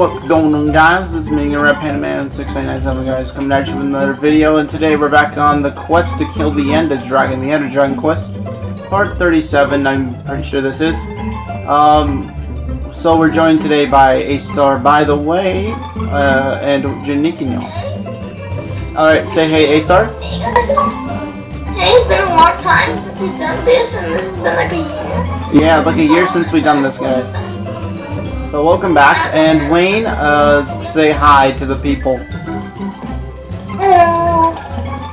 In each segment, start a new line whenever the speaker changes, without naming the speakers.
What's going on guys? It's me, Red Panda Man 6997 guys, coming at you with another video, and today we're back on the quest to kill the Ender Dragon, the Ender Dragon quest, part 37, I'm pretty sure this is. Um, so we're joined today by A-Star, by the way, uh, and Janikino. Alright, say hey A-Star.
Hey guys. Hey, it's been a long time since we've done this, and this has been like a year.
Yeah, like a year since we've done this, guys. So welcome back, and Wayne, uh, say hi to the people.
Hello.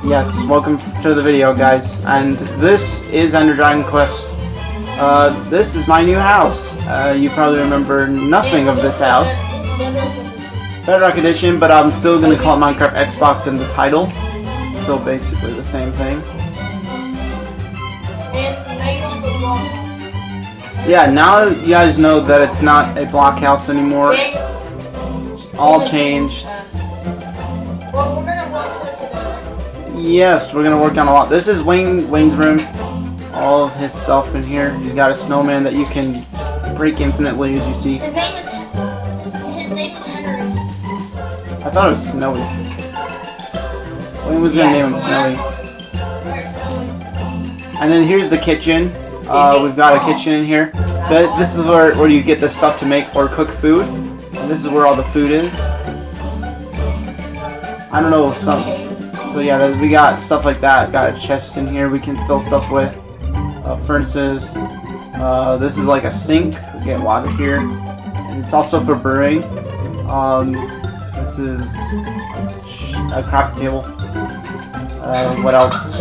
Yes, welcome to the video, guys. And this is Ender Dragon Quest. Uh, this is my new house. Uh, you probably remember nothing of this house. Bedrock Edition, but I'm still gonna call it Minecraft Xbox in the title. Still basically the same thing. Yeah, now you guys know that it's not a block house anymore. All changed. Yes, we're gonna work on a lot. This is Wayne Wayne's room. All of his stuff in here. He's got a snowman that you can break infinitely, as you see.
His name is his name is Henry.
I thought it was Snowy. Wayne was gonna name him Snowy. And then here's the kitchen. Uh, we've got a kitchen in here. This is where, where you get the stuff to make or cook food. And this is where all the food is. I don't know, some... So yeah, we got stuff like that. Got a chest in here we can fill stuff with. Uh, furnaces. Uh, this is like a sink. We get water here. And it's also for brewing. Um, this is a craft table. Uh, what else?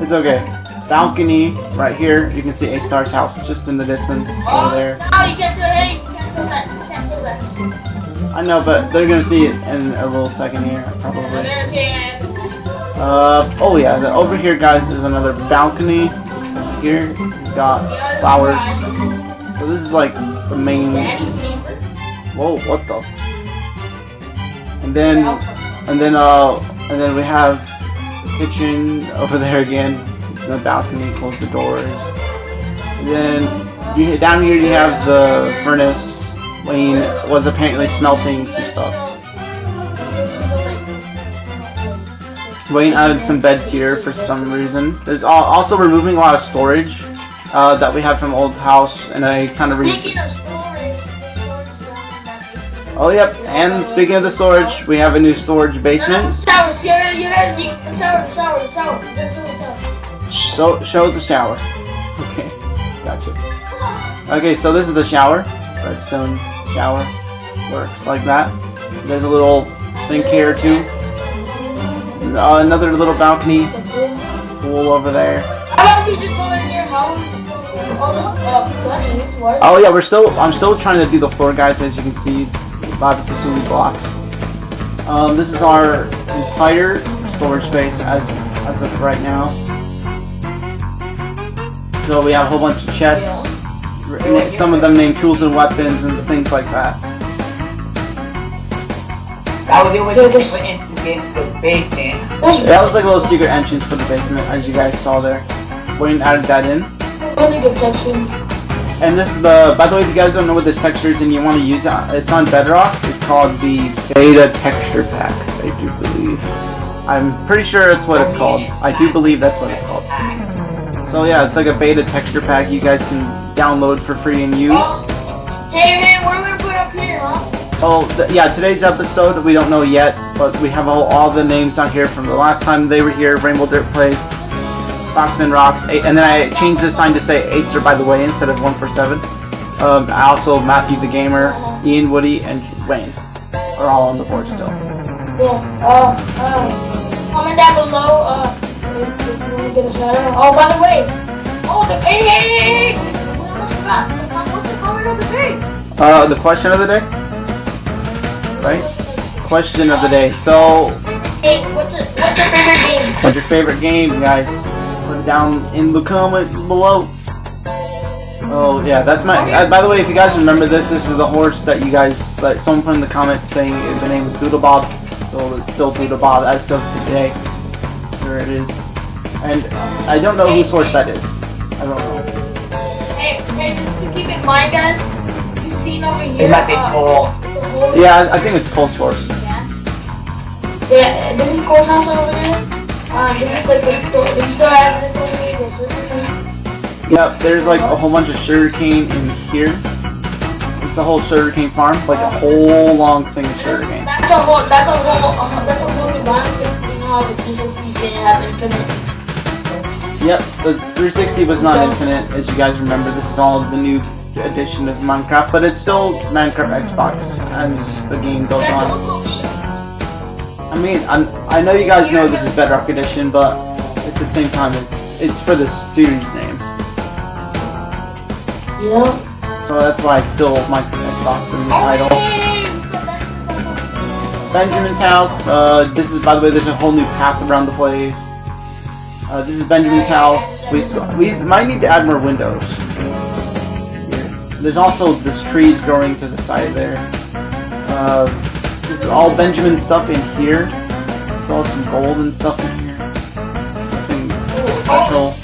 It's okay. Balcony right here. You can see A Star's house just in the distance over there.
No, you can't do it. You can't do that. You can't do that.
I know, but they're gonna see it in a little second here, probably.
gonna say it.
Uh, oh yeah, the, over here, guys, is another balcony. Here, we've got flowers. So this is like the main. Whoa, what the? And then, and then, uh, and then we have the kitchen over there again. The balcony, close the doors. And then you down here you have the furnace. Wayne was apparently smelting some stuff. Wayne added some beds here for some reason. There's also removing a lot of storage uh, that we had from old house, and I kind of re. Oh yep, and speaking of the storage, we have a new storage basement.
Shower, shower, shower, shower, shower.
So show the shower. Okay, gotcha. Okay, so this is the shower. Redstone shower works like that. There's a little sink here too. Uh, another little balcony pool over there.
How about you just go in your house? All the uh?
Oh yeah, we're still. I'm still trying to do the floor, guys. As you can see, Bobby Sasuli blocks. Um, this is our entire storage space as as of right now. So we have a whole bunch of chests. r- Some of them named tools and weapons and things like that.
That was the only thing that the basement.
That was like a little secret entrance for the basement, as you guys saw there. We didn't added that in.
really good texture.
And this is the, by the way, if you guys don't know what this texture is and you want to use it, uh, it's on Bedrock. It's called the Beta Texture Pack, I do believe. I'm pretty sure that's what it's called. I do believe that's what it's called. So yeah, it's like a beta texture pack you guys can download for free and use.
Hey man, what are we gonna put up here, huh?
So th yeah, today's episode we don't know yet, but we have all, all the names on here from the last time they were here. Rainbow Dirt Play, Foxman Rocks, A- and then I changed the sign to say Acer by the way instead of One four seven. Um, I also Matthew the Gamer, Ian Woody, and Wayne are all on the board still.
Yeah. Uh, uh, comment down below. Uh, if if you wanna get a shout out. Oh, by the way. Oh, the hey, hey, hey, hey. We almost forgot. What's the comment of the day?
Uh, the question of the day, right? Question of the day. So,
Hey, what's your what's your favorite game?
what's your favorite game, guys? Put it down in the comments below. Oh yeah, that's my. Uh, by the way, if you guys remember this, this is the horse that you guys. Like, someone put in the comments saying the name was Doodle Bob, so it's still Doodle Bob as of today. There it is. And I don't know whose horse that is. I don't know.
Hey, hey, just to keep in mind, guys. You see seen over here?
It might be
uh,
cool.
the whole-
Yeah, I I think it's Cold Source.
Yeah, this is Cole's house over there. Uh, this is like the store. Do you still have this over here? The sugar cane?
Yep, there's like a whole bunch of sugarcane in here. It's a whole sugarcane farm, like a whole long thing of sugarcane.
That's a whole. That's a whole. Uh, that's a whole new environment. You know how the Nintendo didn't have infinite.
Yep, the 360 was not infinite, as you guys remember. This is all the new edition of Minecraft, but it's still Minecraft Xbox as the game goes on. I mean, I'm, I know you guys know this is Bedrock Edition, but at the same time, it's it's for the series name,
Yeah.
so that's why it's still Minecraft Xbox in the title. Benjamin's house. Uh, this is, by the way, there's a whole new path around the place. Uh, this is Benjamin's house. We we might need to add more windows. There's also this trees growing to the side there. Uh, this is all Benjamin stuff in here. There's also some gold and stuff in here. Nothing special.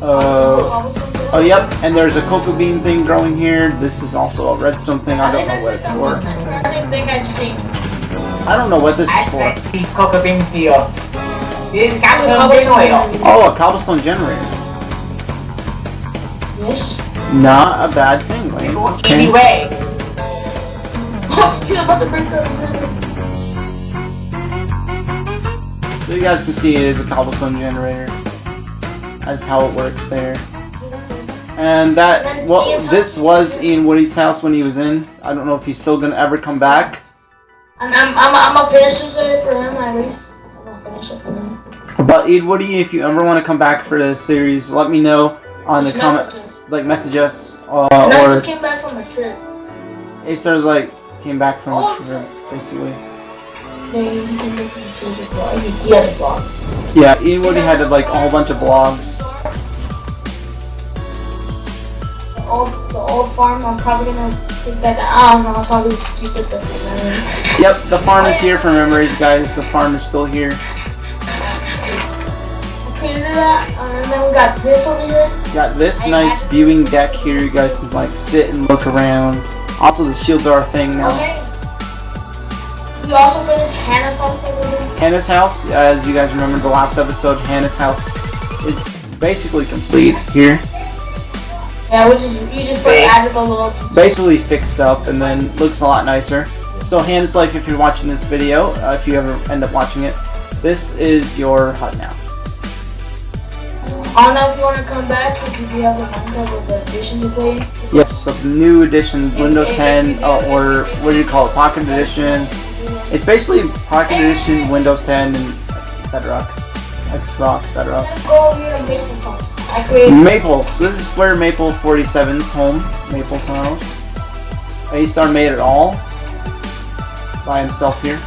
Uh, oh, yep. And there's a cocoa bean thing growing here. This is also a redstone thing. I don't know what it's for.
Same thing I've seen.
I don't know what this is for.
think the cocoa bean here. This is custom bean oil.
Oh, a cobblestone generator.
Yes.
Not a bad thing, Wayne. Okay.
Anyway,
He's about to break the.
So you guys can see it is a cobblestone generator. That's how it works there. And that, well, this was Ian Woody's house when he was in. I don't know if he's still gonna ever come back.
I'm I'm I'm I'm gonna finish it for him at least. I'm gonna finish it for him.
But Ian Woody, if you ever want to come back for the series, let me know on the comment, like message us, uh,
And I
or
just came back from a trip.
Acer's like came back from a trip, basically.
Yeah, he came back from a trip as well. He, he has a blog.
Yeah, Ian Woody had like a whole bunch of blogs.
Old the old farm. I'm probably gonna take that. I don't know. I'll probably keep it there.
Yep, the farm is here for memories, guys. The farm is still here.
Okay, that. And then we got this over here.
Got this nice viewing deck here. You guys can like sit and look around. Also, the shields are a thing now.
Okay. We also finished Hannah's house.
Hannah's house, as you guys remember the last episode, Hannah's house is basically complete here.
Yeah, we just you just put added a little.
Basically fixed up and then looks a lot nicer. So Hannah's life, if you're watching this video, uh, if you ever end up watching it, this is your hut now.
I don't know if you want to come back because you have the Minecraft with the edition you played.
Yes, the new edition, Windows 10, uh, or what do you call it, Pocket Edition. It's basically Pocket Edition, Windows 10, and Bedrock. Xbox, Bedrock.
Let's go over here and make some fun. I created.
Maples. This is where Maple 47's home. Maple's house. A-Star made it all by himself here.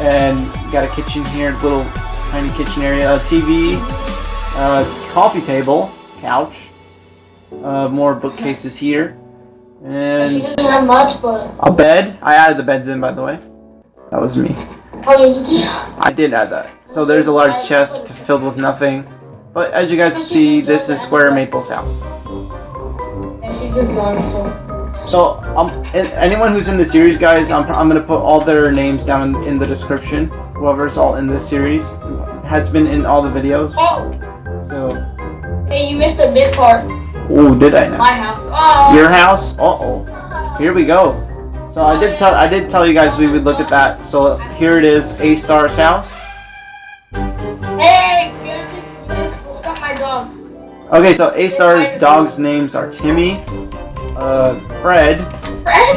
And got a kitchen here, little tiny kitchen area, a TV, a coffee table, couch, uh, more bookcases here,
She
and
doesn't have much, but
a bed. I added the beds in, by the way. That was me.
oh yeah.
I did add that. So there's a large chest filled with nothing. But as you guys see, this is Square Maple's house.
And she's just learning, so.
Um, anyone who's in the series, guys, I'm, I'm gonna put all their names down in, in the description. Whoever's all in this series has been in all the videos.
Oh,
So,
hey, you missed a big part.
oh, did I now?
My house. Oh.
Your house? Uh oh. Here we go. So I did tell I did tell you guys we would look at that. So here it is, A Star's house. Okay, so A Star's dogs' names are Timmy, uh, Fred,
Fred?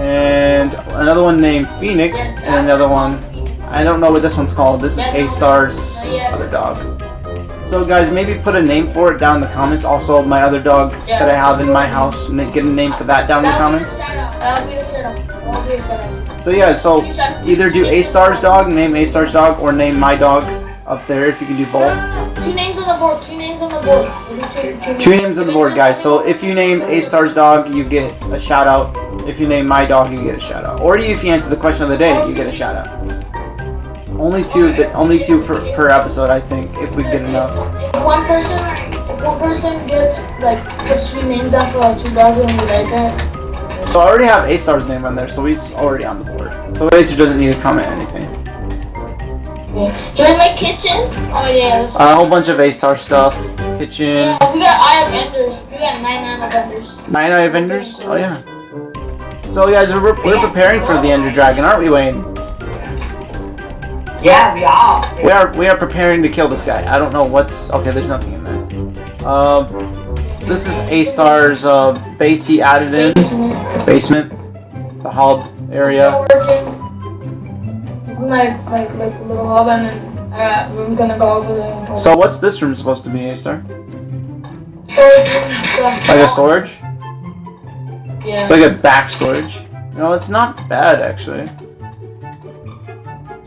and another one named Phoenix, and another one I don't know what this one's called. This is A Star's other dog. So guys, maybe put a name for it down in the comments. Also, my other dog that I have in my house, get a name for that down in the comments.
the shout-out. That'll be the shout-out. That'll be the shout-out.
So yeah, so either do A Star's dog, name A Star's dog, or name my dog up there if you can do both.
Two names on the board. Two names on the board. Two,
names on the board, guys. So if you name A Star's dog, you get a shout out. If you name my dog, you get a shout out. Or if you answer the question of the day, you get a shout out. Only two, the, only two per, per episode, I think, if we get enough.
One person, one person gets like puts three names after like two dogs and we like that.
So I already have A Star's name on there, so he's already on the board. So Acer doesn't need to comment anything.
Yeah. Can I make kitchen? Oh yeah. that's-
a whole bunch of A Star stuff. Kitchen.
Yeah, we got Eye of Enders. We got nine Eye of Enders.
Nine Eye Vendors? Oh yeah. So guys, we're, we're preparing for the Ender Dragon, aren't we, Wayne?
Yeah, we are.
We are we are preparing to kill this guy. I don't know what's okay. There's nothing in there. Um, this is A Star's uh, base he added in
Basement.
basement, the hub area.
It's like like a little hub, and then uh, we're gonna go over there.
So what's this room supposed to be, A Star?
storage.
Like a storage?
Yeah.
It's like a back storage. No, it's not bad actually.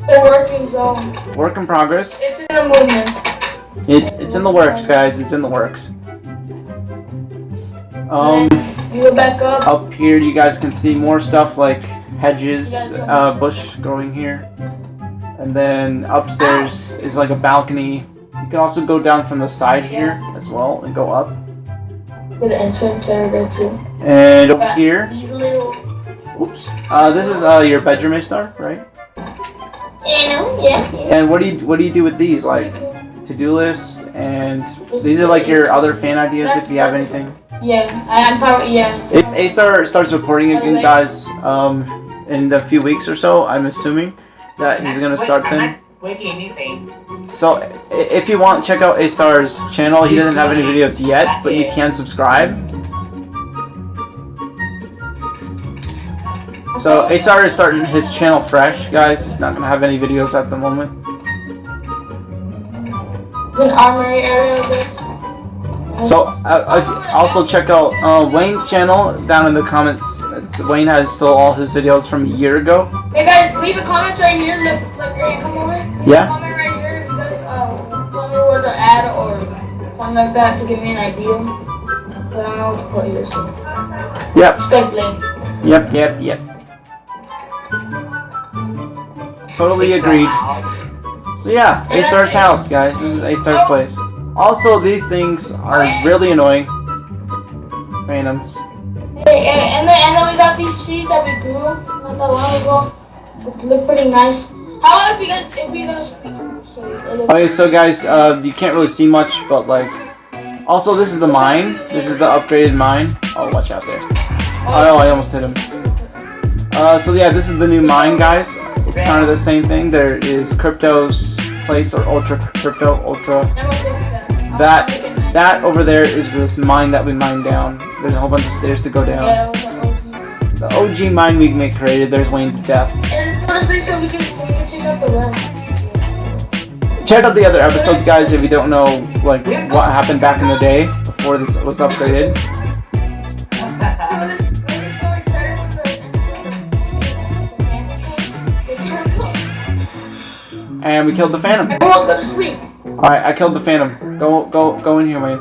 Still working zone.
Work in progress.
It's in the movement.
It's it's in the works, guys. It's in the works. Um,
You go back up.
up here you guys can see more stuff like hedges, uh, bush growing here, and then upstairs is like a balcony. You can also go down from the side here as well and go up.
The entrance area too.
And over here,
little.
oops, uh, this is uh, your bedroom, A star, right?
Yeah. yeah.
And what do you what do you do with these? Like to-do list, and these are like your other fan ideas if you have anything.
Yeah, I, I'm probably yeah.
If A Star starts recording again, guys, um, in a few weeks or so, I'm assuming that he's gonna start
I'm
them.
not waiting anything.
So if you want, check out A Star's channel. He doesn't have any videos yet, but you can subscribe. So A Star is starting his channel fresh, guys. He's not gonna have any videos at the moment.
There's an armory area of this.
So uh, also check out uh, Wayne's channel down in the comments. It's, Wayne has still all his videos from a year ago.
Hey guys, leave a comment right here. Look, look, here, come over. Leave
Yeah.
a comment right here if you guys uh, tell me where to add or something like that to give me an idea. So I don't know what to put here. So
Yep,
step link.
yep, yep, yep. Totally agreed. So yeah, A Star's house, guys. This is A Star's place. Also, these things are really annoying. Phantoms.
Hey, and, and then and then we got these trees that we grew not that long ago. They look pretty nice. How about if we guys if we?
Okay, so guys, uh, you can't really see much, but like, also this is the mine. This is the upgraded mine. Oh, watch out there. Oh, I almost hit him. Uh, so yeah, this is the new mine, guys. It's kind of the same thing. There is Crypto's place or Ultra Crypto Ultra. That that over there is this mine that we mined down. There's a whole bunch of stairs to go down.
Yeah, an OG.
The OG mine we make created. There's Wayne's death.
Check out the
the other episodes, guys, if you don't know like what happened back in the day before this was upgraded.
The-
And we killed the Phantom.
To sleep.
Alright, I killed the Phantom. Go go go in here, Wayne.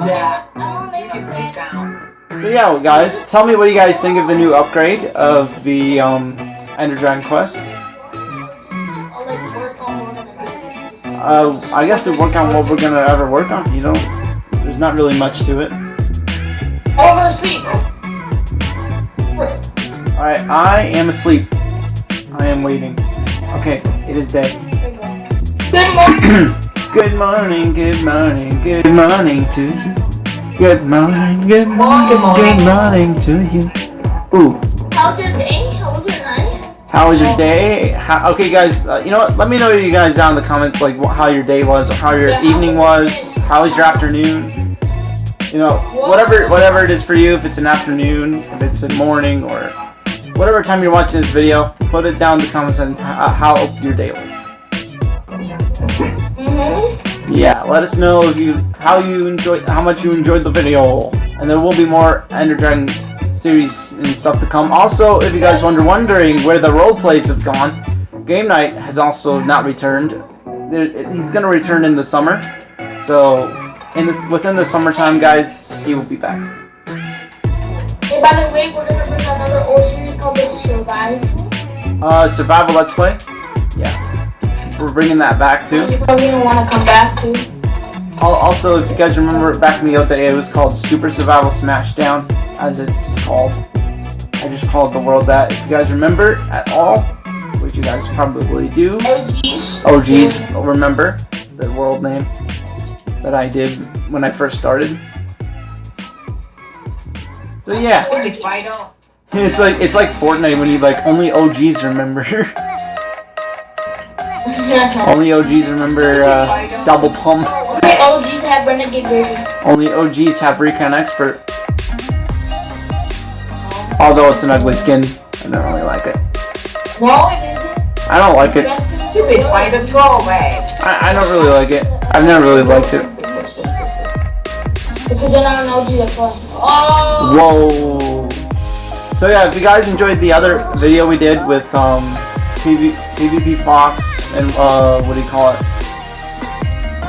Yeah.
I'm gonna name
Get
it
down.
So yeah, guys, tell me what you guys think of the new upgrade of the um, Ender Dragon Quest.
I'll like work on one of them.
Uh, I guess to work on what we're gonna ever work on. You know, there's not really much to it.
I'll go to sleep.
Alright, I am asleep. I am waiting. Okay, it is day.
Good morning.
good morning, good morning, good morning to you. Good morning, good morning, good morning to you. Ooh,
How's your day? How was your night?
how was your day? How, okay, guys, uh, you know what? Let me know you guys down in the comments like wh- how your day was, or how your
Yeah, how
evening
was
was, how was your afternoon. You know, whatever whatever it is for you. If it's an afternoon, if it's a morning, or whatever time you're watching this video, put it down in the comments and uh, how your day was.
Mm-hmm.
Yeah, let us know if you how you enjoyed how much you enjoyed the video, and there will be more Ender Dragon series and stuff to come. Also, if you guys wonder wondering where the role plays have gone, Game Night has also not returned. He's gonna return in the summer, so in the, within the summertime, guys, he will be back.
Hey, by the way, we're gonna bring another old series called The Survive.
Uh, Survival Let's Play, yeah, we're bringing that back too.
You're probably want to come back to.
Also, if you guys remember back in the old day, it was called Super Survival Smashdown, as it's called. I just called the world that. If you guys remember at all, which you guys probably do,
OGs.
geez, remember the world name that I did when I first started. So yeah,
It's
it's like it's like Fortnite when you like only OGs remember. only OGs remember uh, double pump.
Okay, OGs have renegade version.
Only OGs have Recon Expert. Although it's an ugly skin, I don't really like it.
No, it isn't.
I don't like it.
Stupid final throwaway.
I, I don't really like it. I've never really liked it.
Because an OG, that's why. Oh!
Whoa. So yeah, if you guys enjoyed the other video we did with um PV, PvP Fox and uh what do you call it?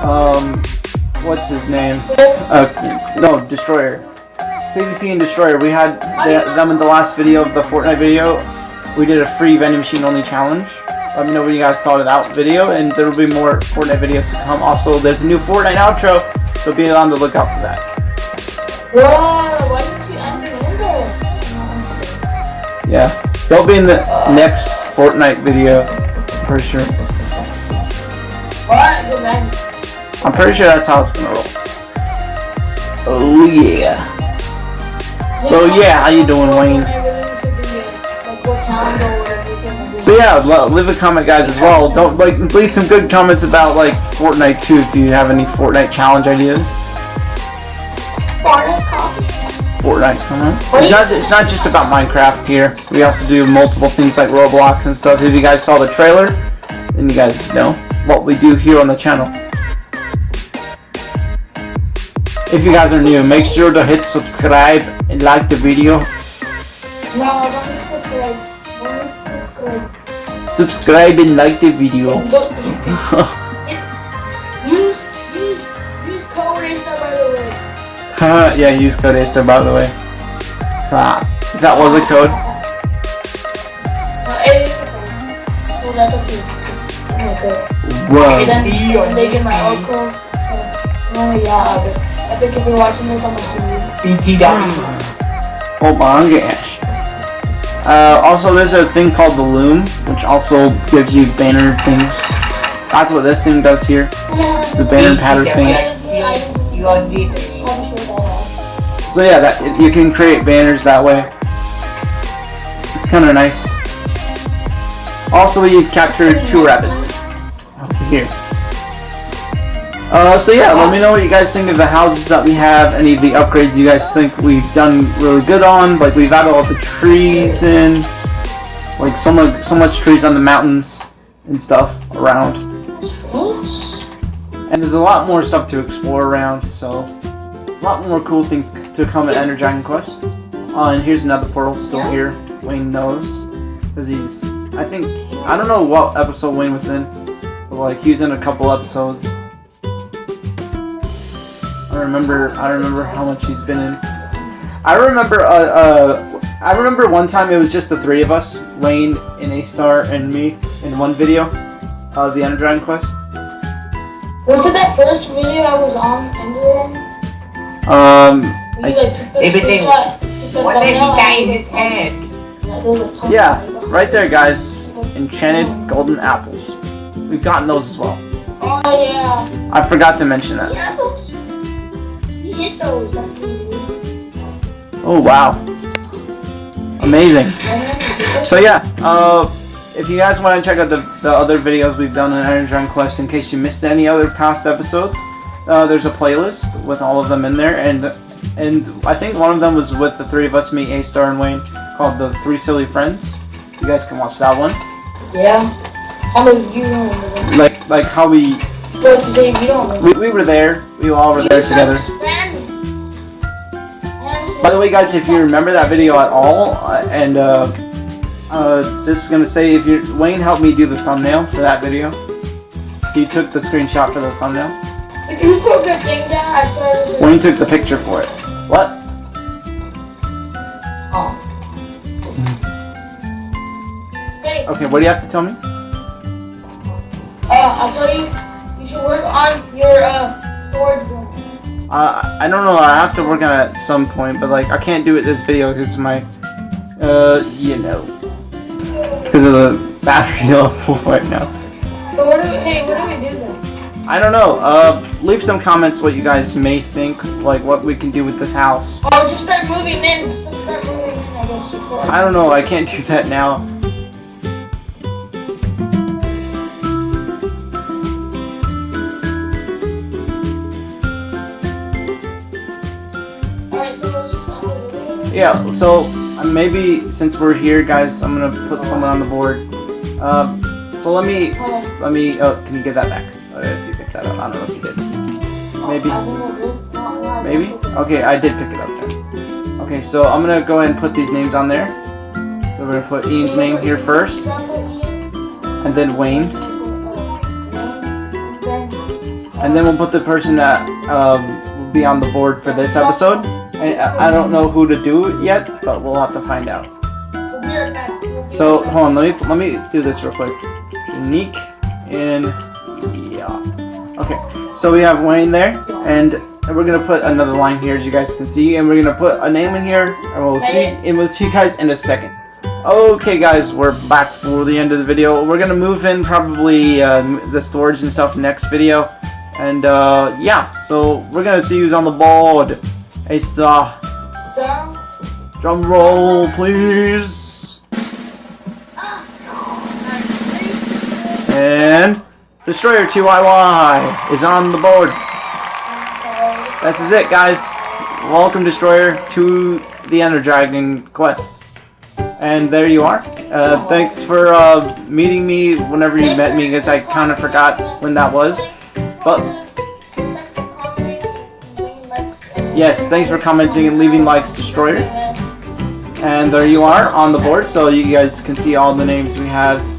Um, what's his name? Uh, no, Destroyer. PvP and Destroyer. We had the, them in the last video of the Fortnite video. We did a free vending machine only challenge. Let me know what you guys thought of that video, and there will be more Fortnite videos to come. Also, there's a new Fortnite outro, so be on the lookout for that.
Whoa, why didn't you end the window?
Yeah, they'll be in the next Fortnite video for sure.
What? Good.
I'm pretty sure that's how it's gonna roll. Oh yeah. So yeah, how you doing, Wayne? So yeah, leave a comment, guys, as well. Don't like leave some good comments about like Fortnite too. If you have any Fortnite challenge ideas, Fortnite comments. It's not it's not just about Minecraft here. We also do multiple things like Roblox and stuff. If you guys saw the trailer, then you guys know what we do here on the channel. If you guys are new, make sure to hit subscribe and like the video.
No, don't subscribe. Don't subscribe.
Subscribe and like the video. Huh, yeah, use code Aster by the way. Ah, that was a code.
No, it is a code. So that's okay. Okay.
Whoa.
Then, then they get my old code. Oh yeah, but I think if you're watching this, I'm gonna see you.
BTW.
Oh my gosh. Uh, also, there's a thing called the Loom, which also gives you banner things. That's what this thing does here. It's a banner pattern thing.
You
So yeah, that you can create banners that way. It's kind of nice. Also, you've captured two rabbits here. Uh, so yeah, let me know what you guys think of the houses that we have, any of the upgrades you guys think we've done really good on. Like we've added all the trees in, like so much, so much trees on the mountains and stuff around. And there's a lot more stuff to explore around, so lot more cool things to come at Ender Dragon Quest. Uh, and here's another portal still here. Wayne knows, because he's, I think, I don't know what episode Wayne was in, but like he was in a couple episodes. I remember, I don't remember how much he's been in. I remember, uh, uh, I remember one time it was just the three of us, Wayne and A Star and me, in one video of the Ender Dragon Quest.
Was it that first video I was on Enderman?
Um,
Where you like took the
Everything-
screenshot, took the
What did he
thumbnail
got
and
in
you
his
put-
hand?
Yeah, those are something
Yeah,
like that.
right there, guys. Enchanted golden apples. We've gotten those as well.
Oh yeah.
I forgot to mention that.
Yeah, those. Hit those.
Oh wow, amazing. So yeah, uh, if you guys want to check out the, the other videos we've done on Iron Dragon Quest, in case you missed any other past episodes, uh, there's a playlist with all of them in there, and and I think one of them was with the three of us, me, A Star, and Wayne, called the Three Silly Friends. You guys can watch that one.
Yeah. How many you remember?
Like like how we
What today you don't remember?
we, we were there, we all were there together. By the way, guys, if you remember that video at all, uh, and uh, uh, just gonna say, if you Wayne helped me do the thumbnail for that video. He took the screenshot for the thumbnail.
If you put good thing down, I swear to
Wayne took the picture for it. What?
Oh. Hey,
Okay, what do you have to tell me?
uh, I'll tell you, you should work on your, uh, storage room.
Uh, I don't know. I have to work on it at some point, but like I can't do it this video because my, uh, you know, because of the battery level right now.
But what do we, hey, what do we do then?
I don't know. Uh, leave some comments what you guys may think, like what we can do with this house.
Oh, just start moving in. Start moving in, I
I don't know. I can't do that now.
Alright, so let's just end the video.
Yeah. So uh, maybe since we're here, guys, I'm gonna put someone on the board. Uh, so let me let me. Oh, can you get that back? Maybe. Maybe? Okay, I did pick it up. Okay, so I'm gonna go ahead and put these names on there. So we're gonna put Ian's name here first, and then Wayne's, and then we'll put the person that um, will be on the board for this episode. And I don't know who to do yet, but we'll have to find out. So hold on, let me let me do this real quick. Unique and yeah. Okay, so we have Wayne there, and we're gonna put another line here, as you guys can see, and we're gonna put a name in here, and we'll see, and we'll see you guys in a second. Okay, guys, we're back for the end of the video. We're gonna move in probably uh, the storage and stuff next video, and uh, yeah. So we're gonna see who's on the board. Hey, star. Drum roll, please. And Destroyer 2YY is on the board. This is it, guys. Welcome, Destroyer, to the Ender Dragon quest. And there you are. Uh, thanks for uh, meeting me whenever you met me, because I kind of forgot when that was. But yes, thanks for commenting and leaving likes, Destroyer. And there you are on the board, so you guys can see all the names we have.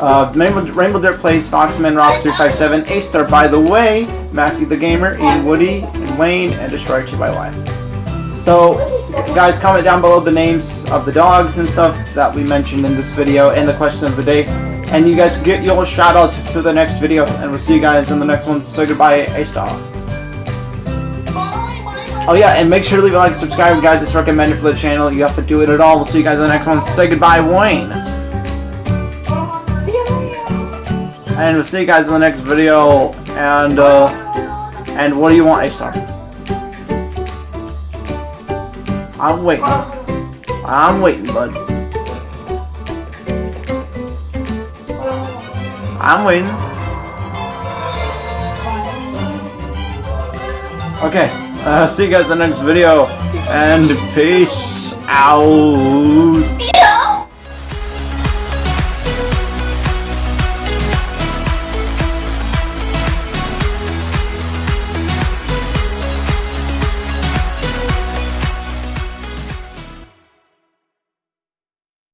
Uh, Rainbow, Rainbow Dirt Plays, Foxman, Rock357, A-Star, by the way, Matthew the Gamer, Ian Woody, and Wayne, and Destroyer 2 So, guys, comment down below the names of the dogs and stuff that we mentioned in this video, and the question of the day. And you guys get your shout out to the next video, and we'll see you guys in the next one. So goodbye, A-Star. Oh yeah, and make sure to leave a like, and subscribe, guys. It's recommended for the channel. You have to do it at all. We'll see you guys in the next one. Say goodbye, Wayne. And we'll see you guys in the next video. And uh, and what do you want, A star? I'm waiting. I'm waiting, bud. I'm waiting. Okay. Uh, see you guys in the next video. And peace out.